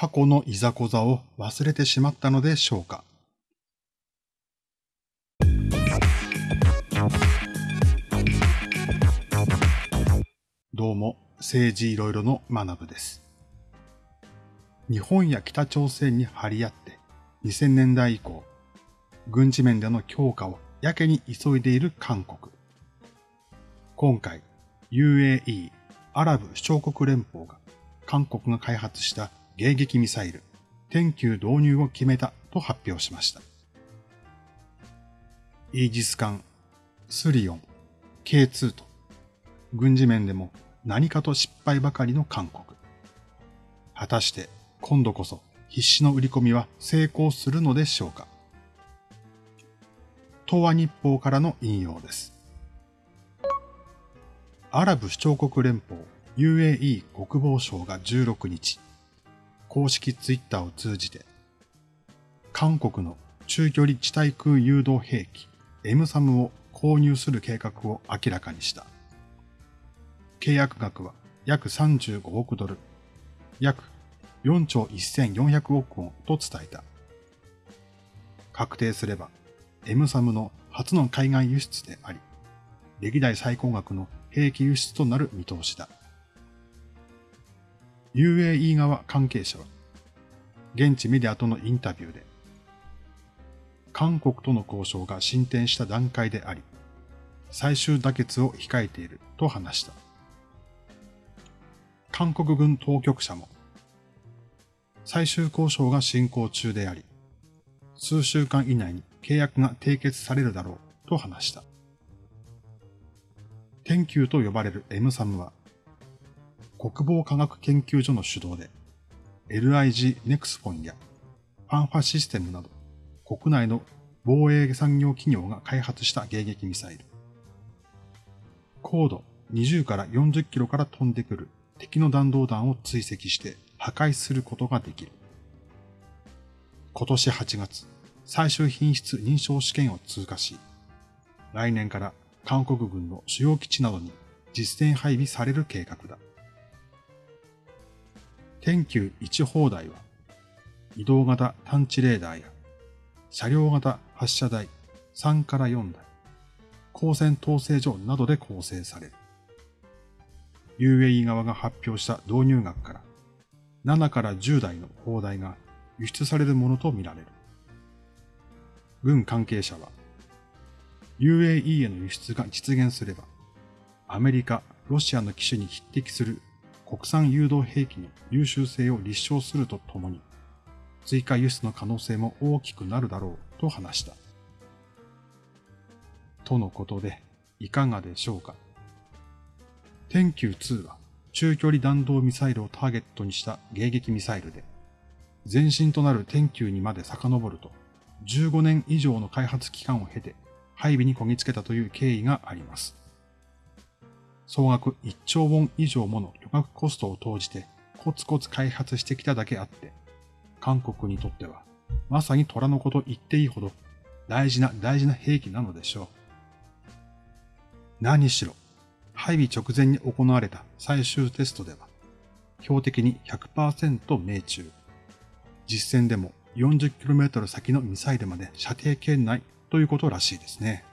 過去のいざこざを忘れてしまったのでしょうか？どうも、政治いろいろの学部です。日本や北朝鮮に張り合って2000年代以降、軍事面での強化をやけに急いでいる韓国。今回、UAE、アラブ首長国連邦が韓国が開発した迎撃ミサイル、天球導入を決めたと発表しました。イージス艦、スリオン、K2 と、軍事面でも何かと失敗ばかりの韓国。果たして今度こそ必死の売り込みは成功するのでしょうか東亜日報からの引用です。アラブ首長国連邦 UAE 国防省が16日、公式ツイッターを通じて、韓国の中距離地対空誘導兵器 M サムを購入する計画を明らかにした。契約額は約35億ドル、約4兆1400億ウォンと伝えた。確定すれば、エムサムの初の海外輸出であり、歴代最高額の兵器輸出となる見通しだ。UAE 側関係者は、現地メディアとのインタビューで、韓国との交渉が進展した段階であり、最終妥結を控えていると話した。韓国軍当局者も最終交渉が進行中であり、数週間以内に契約が締結されるだろうと話した。天球と呼ばれる M サムは、国防科学研究所の主導で、LIG ネクスフォンやファンファシステムなど国内の防衛産業企業が開発した迎撃ミサイル。高度20から40キロから飛んでくる敵の弾道弾を追跡して破壊することができる。今年8月、最終品質認証試験を通過し、来年から韓国軍の主要基地などに実戦配備される計画だ。天球1砲台は、移動型探知レーダーや、車両型発射台3から4台、光線統制所などで構成される。UAE 側が発表した導入額から、7から10台の砲台が輸出されるものとみられる。軍関係者は、UAE への輸出が実現すれば、アメリカ、ロシアの機種に匹敵する国産誘導兵器の優秀性を立証するとともに、追加輸出の可能性も大きくなるだろうと話した。とのことで、いかがでしょうか？天球2は、中距離弾道ミサイルをターゲットにした迎撃ミサイルで、前身となる天球にまで遡ると、15年以上の開発期間を経て配備にこぎつけたという経緯があります。総額1兆ウォン以上もの巨額コストを投じてコツコツ開発してきただけあって、韓国にとってはまさに虎の子と言っていいほど大事な大事な兵器なのでしょう。何しろ、配備直前に行われた最終テストでは、標的に100%命中。実戦でも 40km 先のミサイルまで射程圏内ということらしいですね。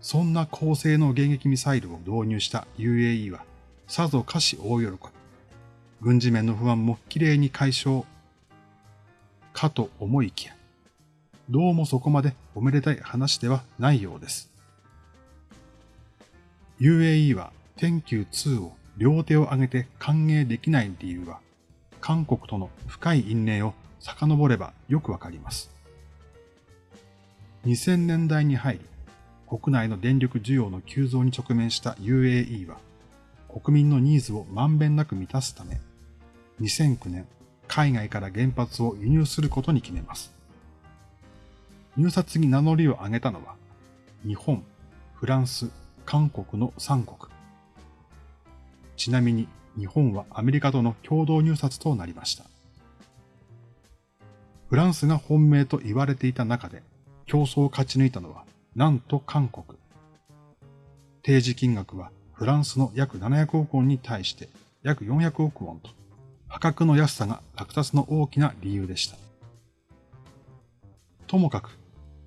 そんな高性能迎撃ミサイルを導入した UAE は、さぞかし大喜び。軍事面の不安もきれいに解消。かと思いきや、どうもそこまでおめでたい話ではないようです。UAE は天球2を両手を挙げて歓迎できない理由は、韓国との深い因縁を遡ればよくわかります。2000年代に入り、国内の電力需要の急増に直面した UAE は、国民のニーズをまんべんなく満たすため、2009年、海外から原発を輸入することに決めます。入札に名乗りを上げたのは、日本、フランス、韓国の3国。ちなみに日本はアメリカとの共同入札となりました。フランスが本命と言われていた中で競争を勝ち抜いたのはなんと韓国。提示金額はフランスの約700億ウォンに対して約400億ウォンと破格の安さが落札の大きな理由でした。ともかく、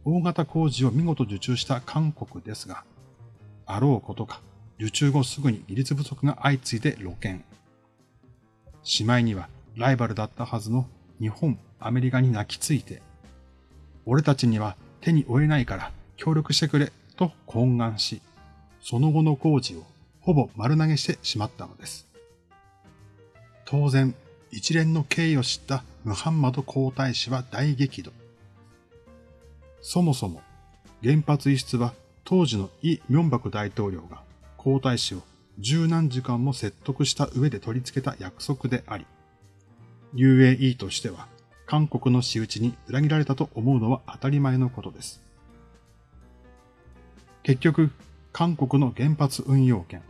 大型工事を見事受注した韓国ですが、あろうことか、受注後すぐに技術不足が相次いで露見。しまいにはライバルだったはずの日本、アメリカに泣きついて、俺たちには手に負えないから協力してくれと懇願し、その後の工事をほぼ丸投げしてしまったのです。当然、一連の経緯を知ったムハンマド皇太子は大激怒。そもそも原発輸出は当時のイ・ミョンバク大統領が皇太子を十何時間も説得した上で取り付けた約束であり、UAE としては韓国の仕打ちに裏切られたと思うのは当たり前のことです。結局、韓国の原発運用権、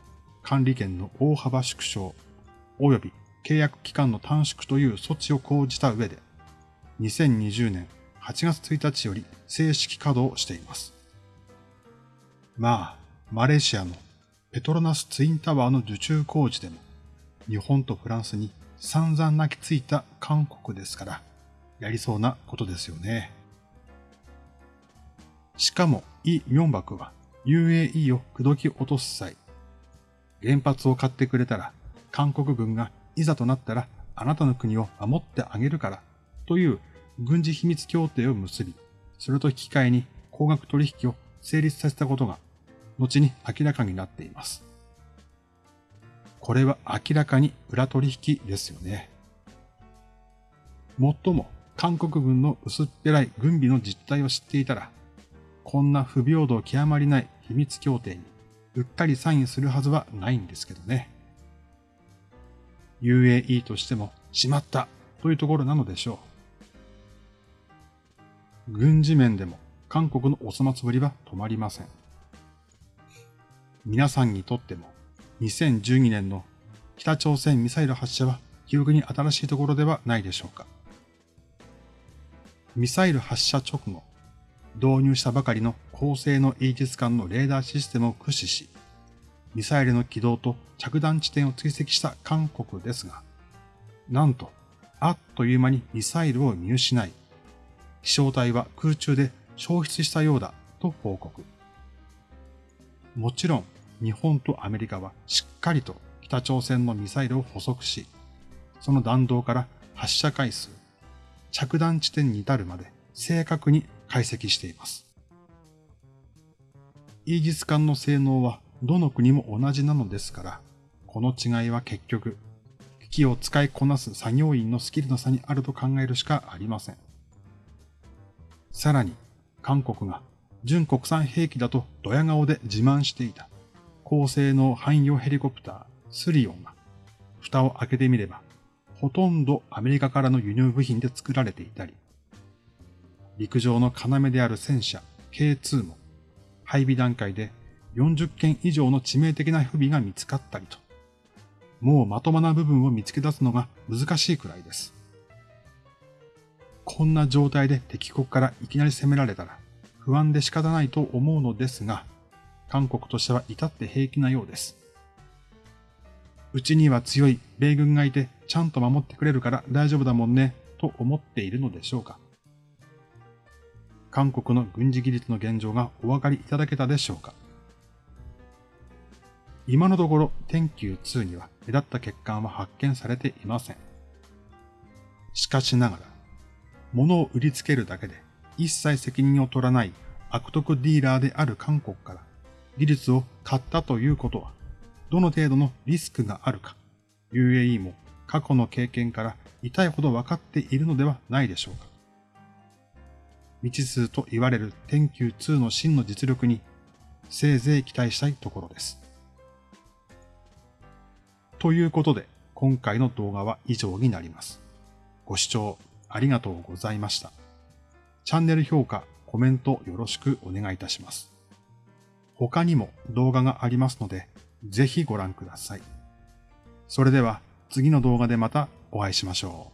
管理権の大幅縮小、及び契約期間の短縮という措置を講じた上で、2020年8月1日より正式稼働しています。まあ、マレーシアのペトロナスツインタワーの受注工事でも、日本とフランスに散々泣きついた韓国ですから、やりそうなことですよね。しかも、イ・ミョンバクは UAE を口説き落とす際、原発を買ってくれたら、韓国軍がいざとなったらあなたの国を守ってあげるからという軍事秘密協定を結び、それと引き換えに高額取引を成立させたことが後に明らかになっています。これは明らかに裏取引ですよね。もっとも韓国軍の薄っぺらい軍備の実態を知っていたら、こんな不平等極まりない秘密協定にうっかりサインするはずはないんですけどね。UAE としてもしまったというところなのでしょう。軍事面でも韓国のお粗末ぶりは止まりません。皆さんにとっても2012年の北朝鮮ミサイル発射は記憶に新しいところではないでしょうか。ミサイル発射直後、導入したばかりの高性能イージス艦のレーダーシステムを駆使し、ミサイルの軌道と着弾地点を追跡した韓国ですが、なんと、あっという間にミサイルを見失い、飛翔体は空中で消失したようだと報告。もちろん日本とアメリカはしっかりと北朝鮮のミサイルを捕捉し、その弾道から発射回数、着弾地点に至るまで正確に解析しています。イージス艦の性能はどの国も同じなのですから、この違いは結局、機器を使いこなす作業員のスキルの差にあると考えるしかありません。さらに、韓国が純国産兵器だとドヤ顔で自慢していた高性能汎用ヘリコプタースリオンが蓋を開けてみればほとんどアメリカからの輸入部品で作られていたり陸上の要である戦車 K2 も配備段階で40件以上の致命的な不備が見つかったりともうまともな部分を見つけ出すのが難しいくらいです。こんな状態で敵国からいきなり攻められたら不安で仕方ないと思うのですが、韓国としては至って平気なようです。うちには強い米軍がいてちゃんと守ってくれるから大丈夫だもんね、と思っているのでしょうか。韓国の軍事技術の現状がお分かりいただけたでしょうか？今のところ天球2には目立った欠陥は発見されていません。しかしながら、物を売りつけるだけで一切責任を取らない悪徳ディーラーである韓国から技術を買ったということは、どの程度のリスクがあるか、UAE も過去の経験から痛いほど分かっているのではないでしょうか。未知数と言われる天球2の真の実力に、せいぜい期待したいところです。ということで、今回の動画は以上になります。ご視聴ありがとうございました。チャンネル評価、コメントよろしくお願いいたします。他にも動画がありますので、ぜひご覧ください。それでは次の動画でまたお会いしましょう。